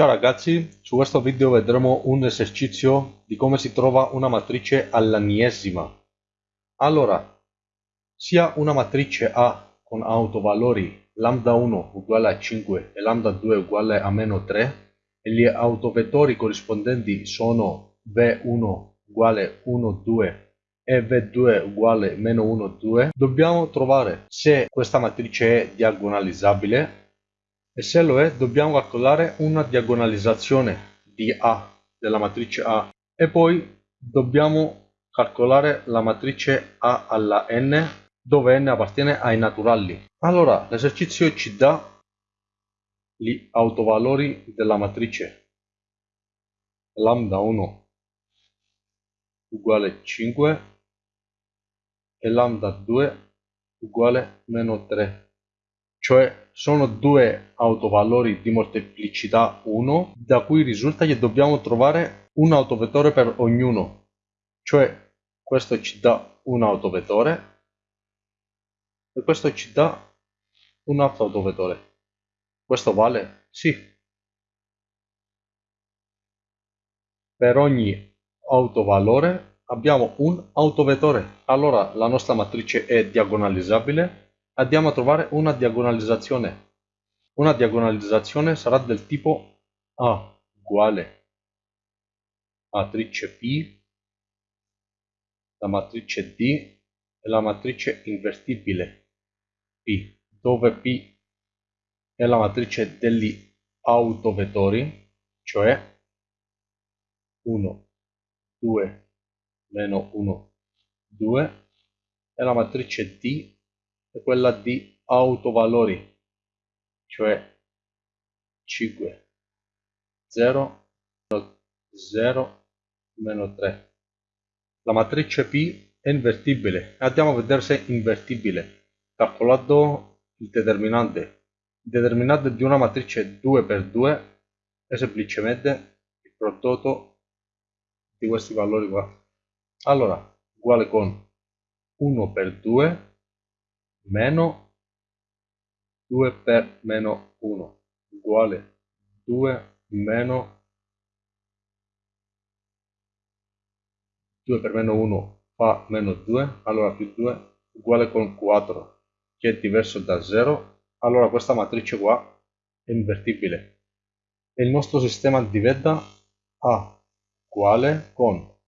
Ciao ragazzi, su questo video vedremo un esercizio di come si trova una matrice all'anniesima. Allora, sia una matrice A con autovalori lambda 1 uguale a 5 e lambda 2 uguale a meno 3 e gli autovettori corrispondenti sono V1 uguale 1, 2 e V2 uguale meno 1, 2, dobbiamo trovare se questa matrice è diagonalizzabile e se lo è dobbiamo calcolare una diagonalizzazione di A della matrice A. E poi dobbiamo calcolare la matrice A alla n dove n appartiene ai naturali. Allora l'esercizio ci dà gli autovalori della matrice. Lambda 1 uguale 5 e lambda 2 uguale meno 3 cioè sono due autovalori di molteplicità 1 da cui risulta che dobbiamo trovare un autovettore per ognuno. Cioè questo ci dà un autovettore e questo ci dà un altro autovettore. Questo vale? sì. Per ogni autovalore abbiamo un autovettore. Allora la nostra matrice è diagonalizzabile andiamo a trovare una diagonalizzazione. Una diagonalizzazione sarà del tipo A uguale matrice P, la matrice D e la matrice invertibile P, dove P è la matrice degli autovettori, cioè 1, 2, meno 1, 2, e la matrice D è quella di autovalori, cioè 5, 0, 0, meno 3. La matrice P è invertibile. Andiamo a vedere se è invertibile. Calcolando il determinante. Il determinante di una matrice 2 per 2 è semplicemente il prodotto di questi valori qua. Allora, uguale con 1 per 2 meno 2 per meno 1 uguale 2 meno 2 per meno 1 fa meno 2 allora più 2 uguale con 4 che è diverso da 0 allora questa matrice qua è invertibile. E il nostro sistema diventa A uguale con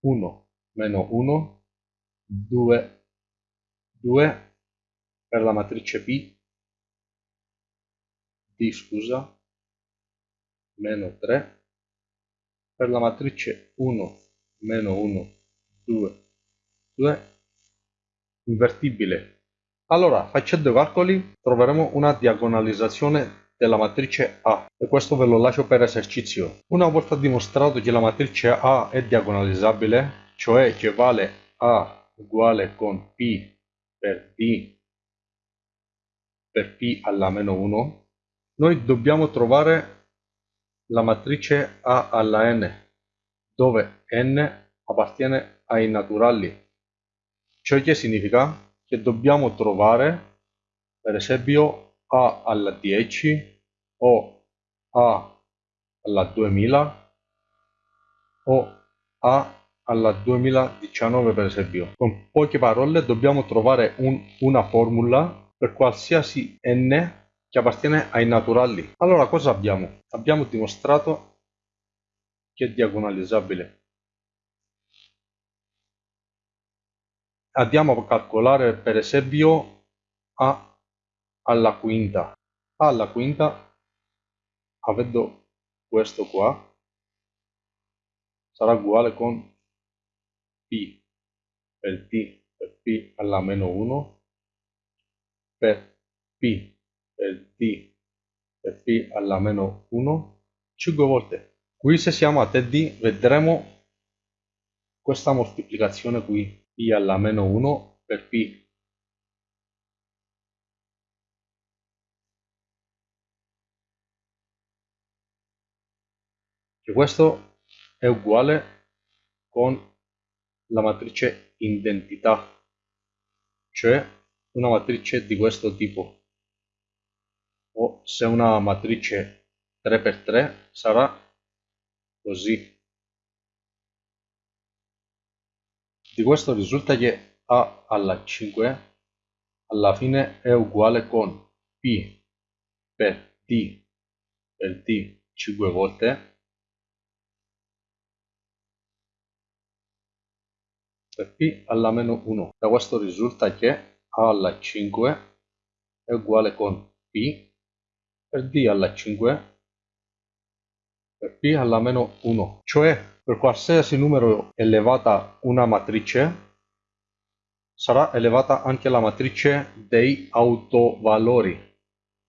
1 meno 1 2 2 per la matrice P D scusa. Meno 3 per la matrice 1 meno 1 2 2 invertibile. Allora facendo i calcoli troveremo una diagonalizzazione della matrice A. E questo ve lo lascio per esercizio. Una volta dimostrato che la matrice A è diagonalizzabile cioè che vale A uguale con P per d per p alla meno 1, noi dobbiamo trovare la matrice A alla n, dove n appartiene ai naturali. Ciò che significa che dobbiamo trovare, per esempio, A alla 10 o A alla 2000 o A alla 2019 per esempio. Con poche parole dobbiamo trovare un, una formula per qualsiasi n che appartiene ai naturali. Allora cosa abbiamo? Abbiamo dimostrato che è diagonalizzabile. Andiamo a calcolare per esempio A alla quinta. A alla quinta, avendo questo qua, sarà uguale con p per t per p alla meno 1 per p per t per p alla meno 1 5 volte. Qui se siamo a TD vedremo questa moltiplicazione qui p alla meno 1 per p questo è uguale con la matrice identità, cioè una matrice di questo tipo. O se una matrice 3 per 3 sarà così. Di questo risulta che a alla 5 alla fine è uguale con p per d per d 5 volte per p alla meno 1. Da questo risulta che a alla 5 è uguale con p per d alla 5 per p alla meno 1. Cioè per qualsiasi numero elevata una matrice sarà elevata anche la matrice dei autovalori.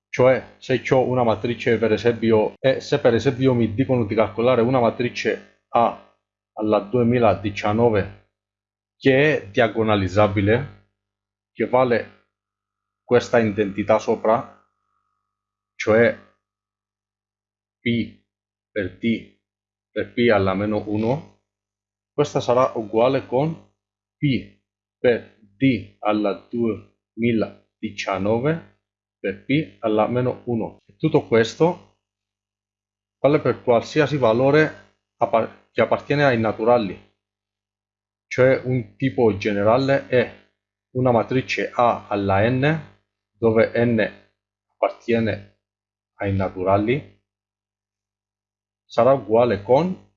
Cioè, se ho una matrice, per esempio, e se per esempio mi dicono di calcolare una matrice A alla 2019 che è diagonalizzabile, che vale questa identità sopra, cioè P per T per P alla meno 1, questa sarà uguale con P per D alla 2019 per P alla meno 1. E tutto questo vale per qualsiasi valore che appartiene ai naturali cioè un tipo generale è una matrice A alla n, dove n appartiene ai naturali, sarà uguale con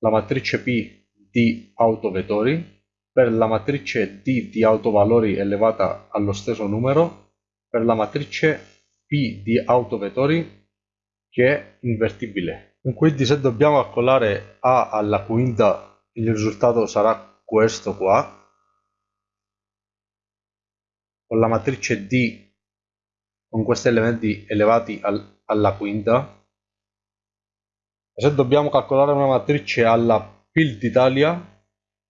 la matrice P di autovettori per la matrice D di autovalori elevata allo stesso numero per la matrice P di autovettori che è invertibile. Quindi se dobbiamo calcolare A alla quinta il risultato sarà questo qua con la matrice D con questi elementi elevati al, alla quinta. Se dobbiamo calcolare una matrice alla PIL d'Italia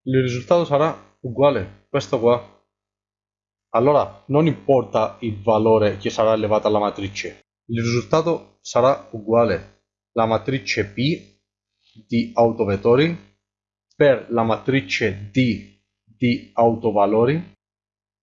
il risultato sarà uguale questo qua. Allora non importa il valore che sarà elevato alla matrice il risultato sarà uguale. La matrice P di autovettori per la matrice D di autovalori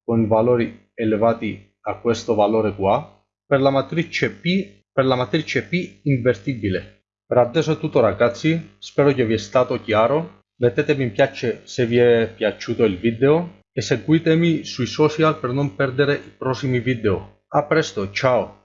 con valori elevati a questo valore qua per la matrice P per la matrice P invertibile. Per adesso è tutto ragazzi. Spero che vi è stato chiaro. Mettete mi piace se vi è piaciuto il video e seguitemi sui social per non perdere i prossimi video. A presto ciao